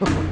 Ha